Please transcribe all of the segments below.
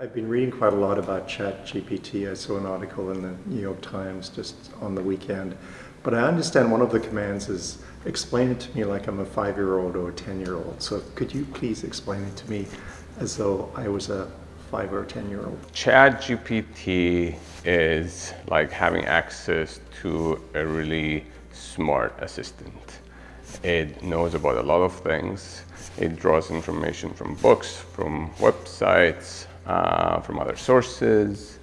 I've been reading quite a lot about ChatGPT. I saw an article in the New York Times just on the weekend. But I understand one of the commands is explain it to me like I'm a five-year-old or a 10-year-old. So could you please explain it to me as though I was a five or 10 year old? ChatGPT is like having access to a really smart assistant. It knows about a lot of things. It draws information from books, from websites, uh, from other sources.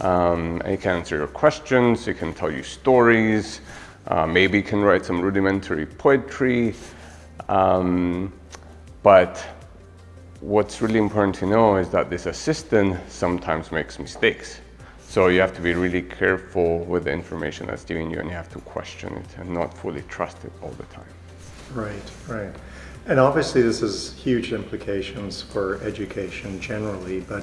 Um, it can answer your questions, it can tell you stories, uh, maybe can write some rudimentary poetry. Um, but what's really important to know is that this assistant sometimes makes mistakes. So you have to be really careful with the information that's given you and you have to question it and not fully trust it all the time. Right, right. And obviously this has huge implications for education generally, but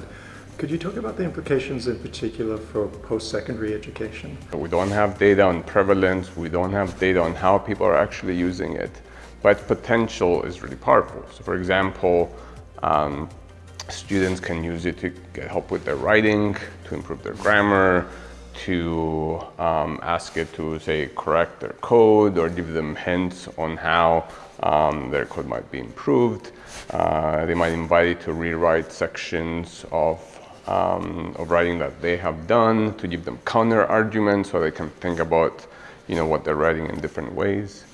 could you talk about the implications in particular for post-secondary education? We don't have data on prevalence, we don't have data on how people are actually using it, but potential is really powerful. So for example, um, students can use it to get help with their writing, to improve their grammar, to um, ask it to say correct their code or give them hints on how um, their code might be improved. Uh, they might invite it to rewrite sections of, um, of writing that they have done, to give them counter arguments so they can think about you know, what they're writing in different ways.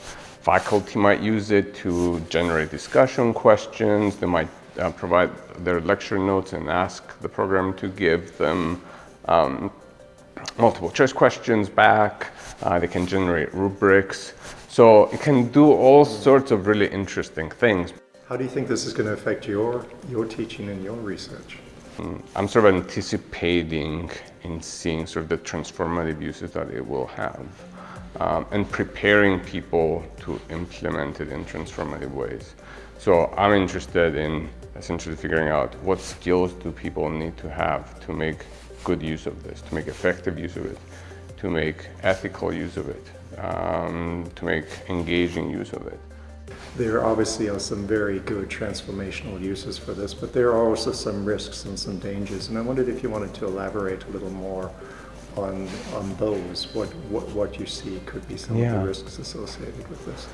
Faculty might use it to generate discussion questions. They might uh, provide their lecture notes and ask the program to give them um, multiple choice questions back. Uh, they can generate rubrics. So it can do all sorts of really interesting things. How do you think this is going to affect your, your teaching and your research? Mm, I'm sort of anticipating in seeing sort of the transformative uses that it will have um, and preparing people to implement it in transformative ways. So I'm interested in essentially figuring out what skills do people need to have to make good use of this, to make effective use of it, to make ethical use of it, um, to make engaging use of it. There obviously are some very good transformational uses for this, but there are also some risks and some dangers. And I wondered if you wanted to elaborate a little more on, on those, what, what, what you see could be some yeah. of the risks associated with this.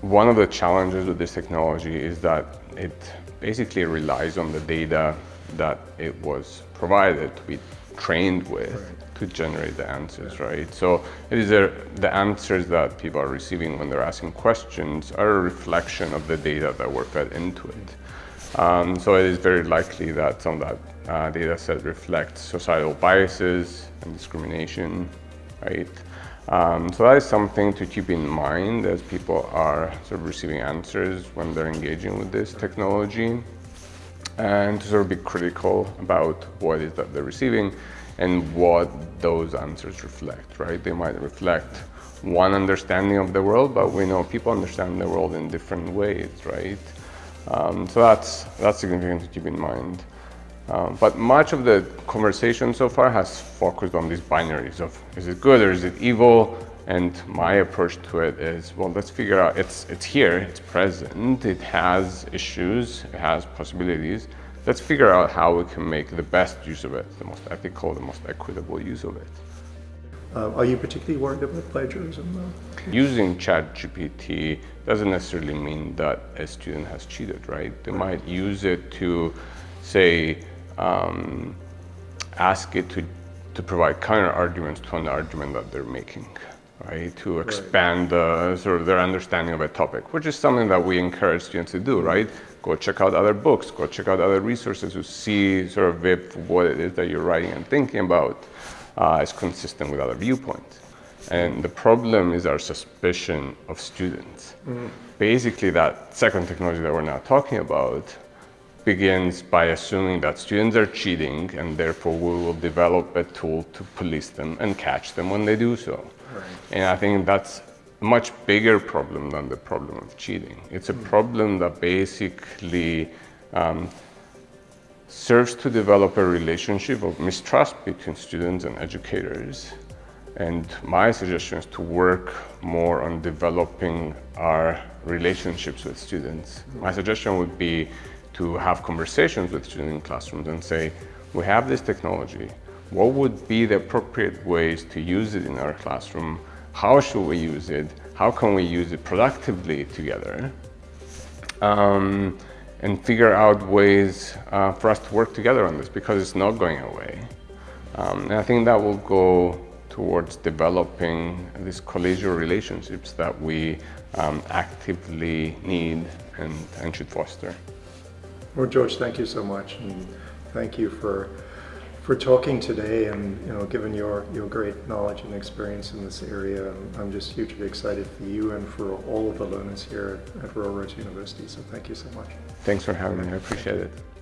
One of the challenges with this technology is that it basically relies on the data that it was provided to be trained with right. to generate the answers, yeah. right? So it is a, the answers that people are receiving when they're asking questions are a reflection of the data that were fed into it. Um, so it is very likely that some of that uh, data set reflects societal biases and discrimination, right? Um, so that is something to keep in mind as people are sort of receiving answers when they're engaging with this technology and to sort of be critical about what is that they're receiving and what those answers reflect, right? They might reflect one understanding of the world, but we know people understand the world in different ways, right? Um, so that's, that's significant to keep in mind. Um, but much of the conversation so far has focused on these binaries of is it good or is it evil? And my approach to it is, well, let's figure out, it's, it's here, it's present, it has issues, it has possibilities. Let's figure out how we can make the best use of it, the most ethical, the most equitable use of it. Uh, are you particularly worried about plagiarism though? Using ChatGPT doesn't necessarily mean that a student has cheated, right? They right. might use it to say, um, ask it to, to provide counter arguments to an argument that they're making, right? To expand right. sort of their understanding of a topic, which is something that we encourage students to do, right? Go check out other books, go check out other resources to see sort of if what it is that you're writing and thinking about uh, is consistent with other viewpoints. And the problem is our suspicion of students. Mm. Basically, that second technology that we're now talking about begins by assuming that students are cheating and therefore we will develop a tool to police them and catch them when they do so. Right. And I think that's a much bigger problem than the problem of cheating. It's a mm. problem that basically um, serves to develop a relationship of mistrust between students and educators. And my suggestion is to work more on developing our relationships with students. My suggestion would be to have conversations with students in classrooms and say, we have this technology. What would be the appropriate ways to use it in our classroom? How should we use it? How can we use it productively together? Um, and figure out ways uh, for us to work together on this because it's not going away. Um, and I think that will go towards developing these collegial relationships that we um, actively need and, and should foster. Well, George, thank you so much, and thank you for for talking today and you know given your your great knowledge and experience in this area. I'm just hugely excited for you and for all of the learners here at, at Rural University. So thank you so much. Thanks for having me. I appreciate it.